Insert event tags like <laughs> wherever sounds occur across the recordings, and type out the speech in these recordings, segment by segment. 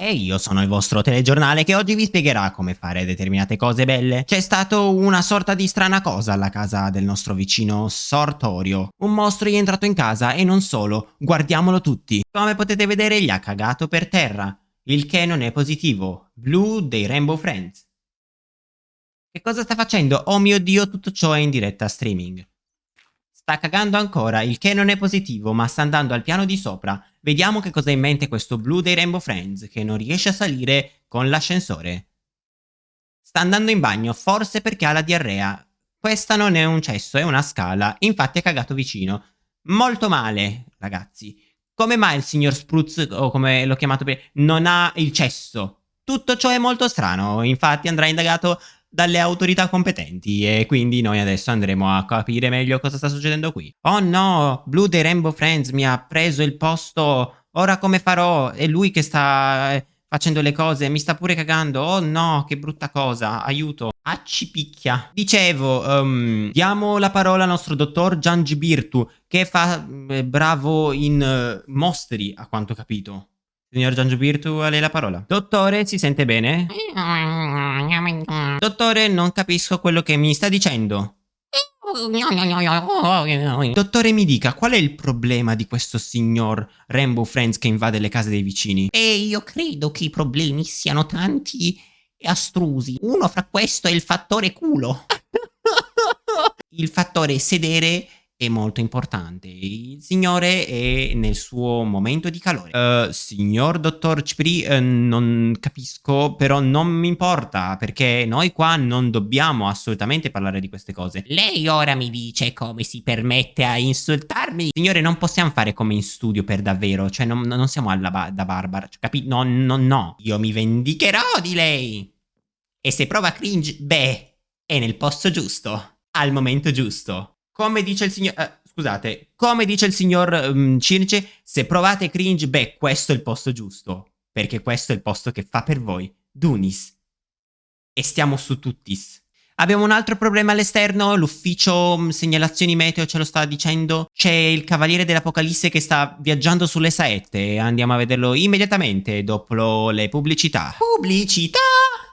E io sono il vostro telegiornale che oggi vi spiegherà come fare determinate cose belle. C'è stato una sorta di strana cosa alla casa del nostro vicino Sortorio. Un mostro è entrato in casa e non solo, guardiamolo tutti. Come potete vedere gli ha cagato per terra, il che non è positivo. Blue dei Rainbow Friends. Che cosa sta facendo? Oh mio dio, tutto ciò è in diretta streaming. Sta cagando ancora, il che non è positivo, ma sta andando al piano di sopra. Vediamo che cosa ha in mente questo blu dei Rainbow Friends, che non riesce a salire con l'ascensore. Sta andando in bagno, forse perché ha la diarrea. Questa non è un cesso, è una scala, infatti è cagato vicino. Molto male, ragazzi. Come mai il signor Spruz, o come l'ho chiamato prima, non ha il cesso? Tutto ciò è molto strano, infatti andrà indagato dalle autorità competenti e quindi noi adesso andremo a capire meglio cosa sta succedendo qui. Oh no, Blue dei Rainbow Friends mi ha preso il posto, ora come farò? È lui che sta eh, facendo le cose, mi sta pure cagando, oh no, che brutta cosa, aiuto. Accipicchia. Dicevo, um, diamo la parola al nostro dottor Giangi Birtu, che fa eh, bravo in uh, mostri, a quanto capito. Signor Giangio Birtu, a lei la parola. Dottore, si sente bene? Dottore, non capisco quello che mi sta dicendo. Dottore, mi dica, qual è il problema di questo signor Rainbow Friends che invade le case dei vicini? E io credo che i problemi siano tanti e astrusi. Uno fra questo è il fattore culo. <laughs> il fattore sedere è molto importante. Il signore è nel suo momento di calore. Uh, signor dottor Cipri, uh, non capisco, però non mi importa, perché noi qua non dobbiamo assolutamente parlare di queste cose. Lei ora mi dice come si permette a insultarmi? Signore, non possiamo fare come in studio per davvero, cioè non, non siamo alla ba da Barbara, cioè, capi? No, no, no. Io mi vendicherò di lei. E se prova cringe, beh, è nel posto giusto, al momento giusto. Come dice il signor... Eh, scusate, come dice il signor um, Circe, se provate cringe, beh, questo è il posto giusto. Perché questo è il posto che fa per voi. Dunis. E stiamo su tuttis. Abbiamo un altro problema all'esterno, l'ufficio um, segnalazioni meteo ce lo sta dicendo. C'è il cavaliere dell'Apocalisse che sta viaggiando sulle saette. Andiamo a vederlo immediatamente dopo le pubblicità. Pubblicità!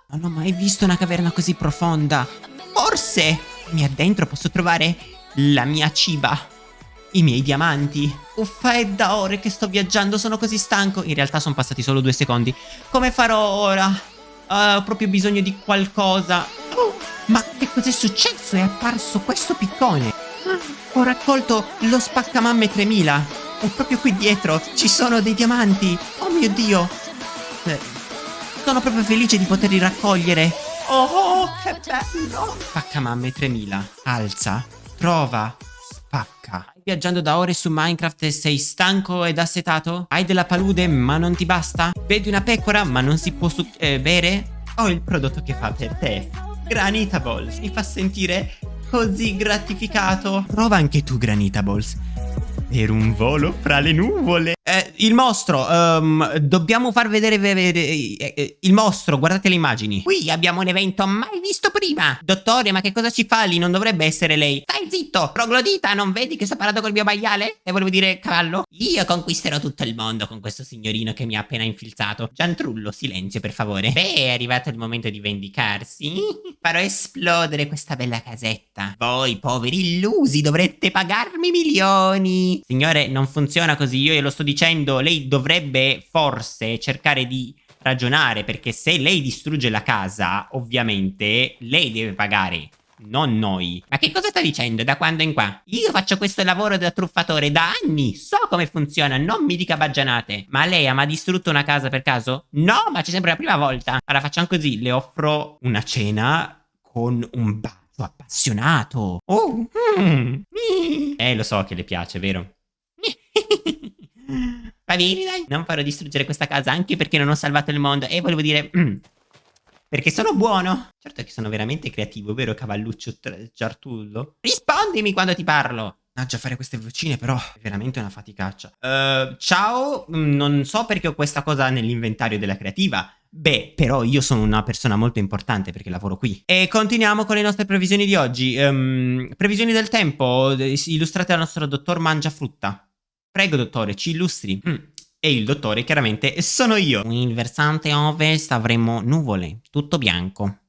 Non ho mai visto una caverna così profonda. Forse mi addentro posso trovare la mia ciba, i miei diamanti. Uffa, è da ore che sto viaggiando, sono così stanco. In realtà sono passati solo due secondi. Come farò ora? Uh, ho proprio bisogno di qualcosa. Oh, ma che cos'è successo? È apparso questo piccone. Ho raccolto lo spaccamamme 3000. E proprio qui dietro ci sono dei diamanti. Oh mio Dio. Eh, sono proprio felice di poterli raccogliere. Oh, che bello. Spaccamamme 3000. Alza Prova. Spacca. Viaggiando da ore su Minecraft e sei stanco ed assetato? Hai della palude ma non ti basta? Vedi una pecora ma non si può eh, bere? Ho il prodotto che fa per te. Granita Balls. Mi fa sentire così gratificato. Prova anche tu Granita Balls per un volo fra le nuvole. Eh, il mostro, um, dobbiamo far vedere, vedere eh, eh, il mostro, guardate le immagini. Qui abbiamo un evento mai visto prima. Dottore, ma che cosa ci fa lì? Non dovrebbe essere lei. Stai zitto, troglodita, non vedi che sto parlando col mio maiale? E volevo dire cavallo? Io conquisterò tutto il mondo con questo signorino che mi ha appena infilzato. Giantrullo, silenzio per favore. Beh, è arrivato il momento di vendicarsi. <laughs> Farò esplodere questa bella casetta. Voi, poveri illusi, dovrete pagarmi milioni. Signore, non funziona così, io glielo sto dicendo, lei dovrebbe forse cercare di ragionare, perché se lei distrugge la casa, ovviamente, lei deve pagare non noi. Ma che cosa sta dicendo da quando in qua? Io faccio questo lavoro da truffatore da anni, so come funziona, non mi dica baggianate. Ma lei ha mai distrutto una casa per caso? No, ma c'è sempre la prima volta. Allora facciamo così, le offro una cena con un bacio appassionato. Oh, mm. Eh, lo so che le piace, vero? Va bene, dai. Non farò distruggere questa casa anche perché non ho salvato il mondo. E volevo dire... Mm, perché sono buono. Certo che sono veramente creativo, vero cavalluccio Giartullo? Rispondimi quando ti parlo. Mannaggia, fare queste vocine però è veramente una faticaccia. Uh, ciao, mm, non so perché ho questa cosa nell'inventario della creativa. Beh, però io sono una persona molto importante perché lavoro qui. E continuiamo con le nostre previsioni di oggi. Um, previsioni del tempo, illustrate dal nostro dottor Mangia Frutta. Prego, dottore, ci illustri. Mm. E il dottore chiaramente sono io. Il versante ovest avremo nuvole, tutto bianco.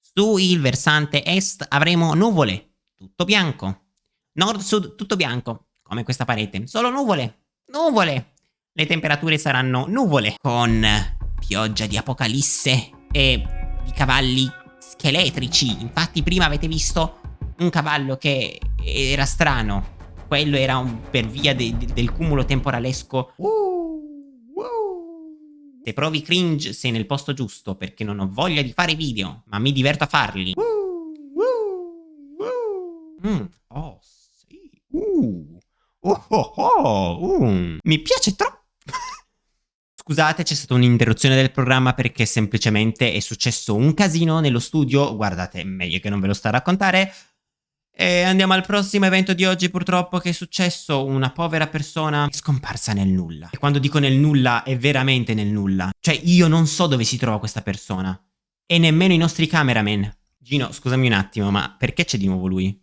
Su il versante est avremo nuvole, tutto bianco. Nord-sud tutto bianco, come questa parete. Solo nuvole, nuvole. Le temperature saranno nuvole, con pioggia di apocalisse e di cavalli scheletrici. Infatti prima avete visto un cavallo che era strano. Quello era un, per via de, de, del cumulo temporalesco. Se provi cringe sei nel posto giusto perché non ho voglia di fare video, ma mi diverto a farli. Mm. Oh, sì. Uh. Oh, oh, oh. Uh. Mi piace troppo. <laughs> Scusate, c'è stata un'interruzione del programma perché semplicemente è successo un casino nello studio. Guardate, meglio che non ve lo sto a raccontare. E andiamo al prossimo evento di oggi purtroppo che è successo una povera persona è scomparsa nel nulla. E quando dico nel nulla è veramente nel nulla. Cioè io non so dove si trova questa persona. E nemmeno i nostri cameraman. Gino, scusami un attimo, ma perché c'è di nuovo lui?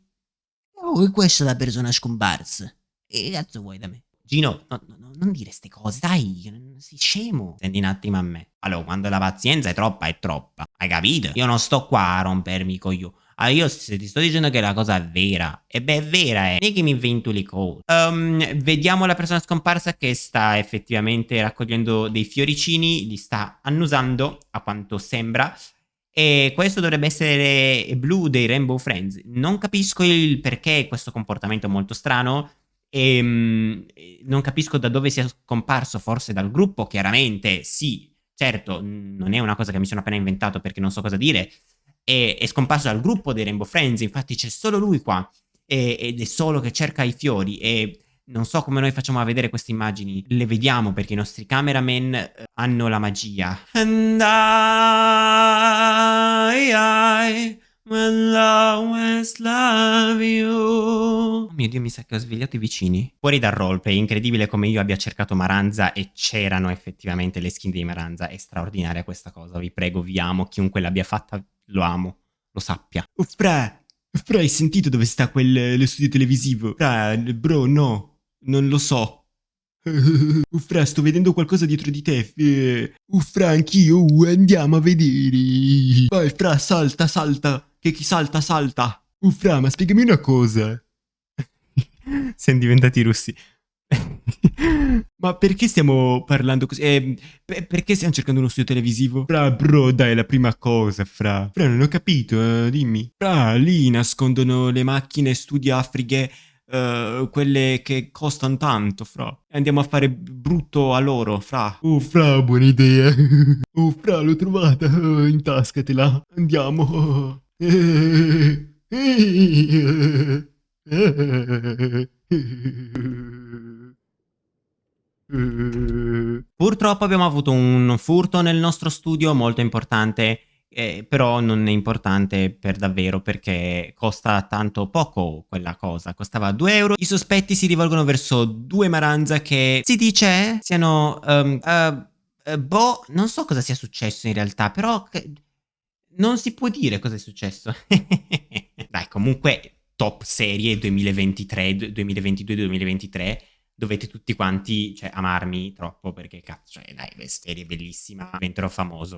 Oh, questa è la persona scomparsa. E che cazzo vuoi da me? Gino, no, no, non dire queste cose, dai, non sei scemo. Senti un attimo a me. Allora, quando la pazienza è troppa, è troppa. Hai capito? Io non sto qua a rompermi con io. Ah, io se ti sto dicendo che la cosa è vera, e beh, è vera, eh. È che mi invento le cose. Um, vediamo la persona scomparsa che sta effettivamente raccogliendo dei fioricini, li sta annusando, a quanto sembra. E questo dovrebbe essere blu dei Rainbow Friends. Non capisco il perché questo comportamento molto strano. E um, non capisco da dove sia scomparso, forse dal gruppo, chiaramente, sì, certo, non è una cosa che mi sono appena inventato perché non so cosa dire, è, è scomparso dal gruppo dei Rainbow Friends, infatti c'è solo lui qua, e, ed è solo che cerca i fiori, e non so come noi facciamo a vedere queste immagini, le vediamo perché i nostri cameraman eh, hanno la magia. And I, I will always love you. Oh mio Dio, mi sa che ho svegliato i vicini. Fuori dal roleplay, incredibile come io abbia cercato Maranza e c'erano effettivamente le skin di Maranza. È straordinaria questa cosa, vi prego, vi amo. Chiunque l'abbia fatta, lo amo, lo sappia. Oh, fra, fra, hai sentito dove sta quel studio televisivo? Fra, bro, no, non lo so. <laughs> Uffra, sto vedendo qualcosa dietro di te. Uffra, anch'io, andiamo a vedere. Vai, fra, salta, salta. Che chi salta, salta. Uffra, ma spiegami una cosa. <laughs> Siamo diventati russi. Ma perché stiamo parlando così? Eh, perché stiamo cercando uno studio televisivo? Fra, bro, dai, la prima cosa, fra. Fra, non ho capito, eh, dimmi. Fra, lì nascondono le macchine studio afriche, uh, quelle che costano tanto, fra. Andiamo a fare brutto a loro, fra. Oh, fra, buona idea. Oh, <laughs> fra, l'ho trovata. Oh, intascatela. Andiamo. <laughs> Purtroppo abbiamo avuto un furto nel nostro studio molto importante, eh, però non è importante per davvero perché costa tanto poco quella cosa, costava 2 euro. I sospetti si rivolgono verso due Maranza che si dice siano... Um, uh, uh, boh, non so cosa sia successo in realtà, però non si può dire cosa è successo. <laughs> Dai, comunque top serie 2023, 2022-2023 dovete tutti quanti cioè, amarmi troppo perché cazzo, cioè, dai, serie bellissima, diventerò famoso.